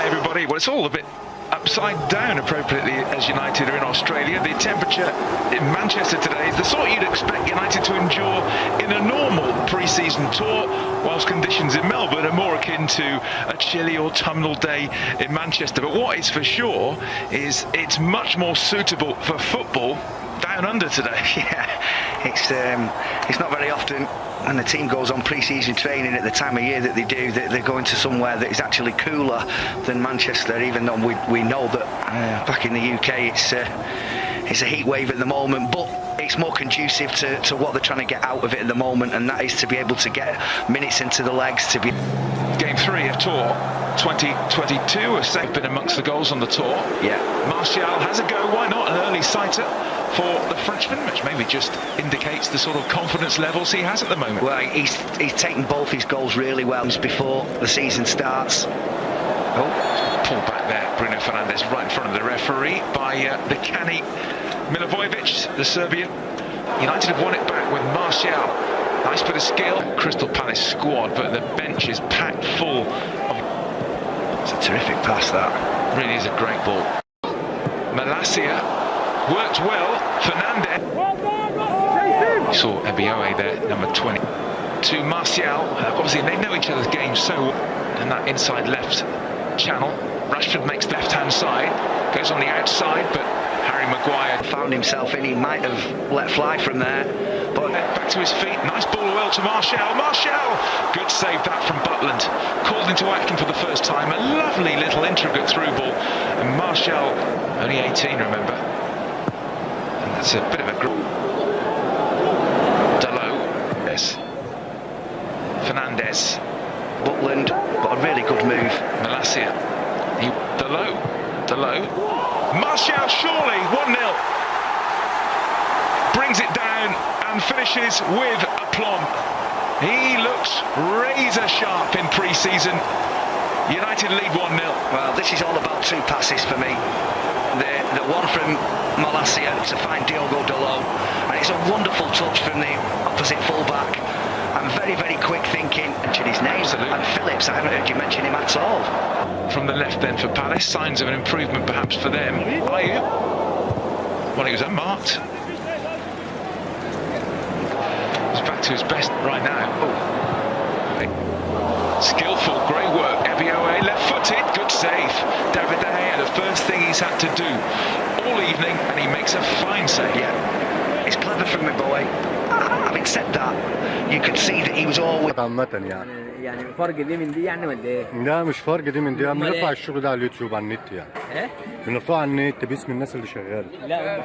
everybody. Well, it's all a bit upside down appropriately as United are in Australia. The temperature in Manchester today is the sort you'd expect United to endure in a normal pre-season tour, whilst conditions in Melbourne are more akin to a chilly autumnal day in Manchester. But what is for sure is it's much more suitable for football down under today. Yeah, it's um, it's not very often when the team goes on pre-season training at the time of year that they do, that they're going to somewhere that is actually cooler than Manchester. Even though we, we know that uh, back in the UK it's uh, it's a heat wave at the moment, but it's more conducive to, to what they're trying to get out of it at the moment, and that is to be able to get minutes into the legs to be. Game three of Tour 2022 has been amongst the goals on the tour. Yeah. Martial has a go, why not? Sighter for the Frenchman, which maybe just indicates the sort of confidence levels he has at the moment. Well, he's, he's taken both his goals really well before the season starts. Oh, pull back there, Bruno Fernandes right in front of the referee by uh, the canny Milivojevic, the Serbian. United have won it back with Martial. Nice bit of skill. Crystal Palace squad, but the bench is packed full of... It's a terrific pass, that. Really is a great ball. Malacia worked well. Fernandes. You saw Ebiowei there, number 20. To Martial. Obviously, they know each other's games so and that inside left channel. Rashford makes left-hand side, goes on the outside, but Harry Maguire found himself in. He might have let fly from there, but back to his feet. Nice ball well to Martial. Martial, good save that from Butland. Called into action for the first time. A lovely little intricate through ball, and Martial, only 18, remember. That's a bit of a group. Dalot, yes. Fernandes. Butland, but a really good move. Malacia. He, Dalot. Dalot. Martial surely 1-0. Brings it down and finishes with aplomb. He looks razor sharp in pre-season. United lead 1-0. Well, this is all about two passes for me. The, the one from Malacia to find Diogo Dalot, and it's a wonderful touch from the opposite fullback. And very, very quick thinking. Mention his name. Absolutely. And Phillips, I haven't heard you mention him at all. From the left then for Palace, signs of an improvement perhaps for them. Ayew. Well, he was unmarked. He's back to his best right now. Oh. Skillful, great work. Ebioe, left-footed, good save. David De Gea, the first thing he's had to do all evening, and he makes a fine save. Yeah, it's clever from my boy. Having said that, you could see that he was always عامة يعني يعني فرق دي من دي يعني ولا ايه؟ لا مش فرق دي من دي أمال بنرفع إيه؟ الشغل ده على اليوتيوب على النت يعني ايه؟ بنرفعه على النت باسم الناس اللي شغاله لا هم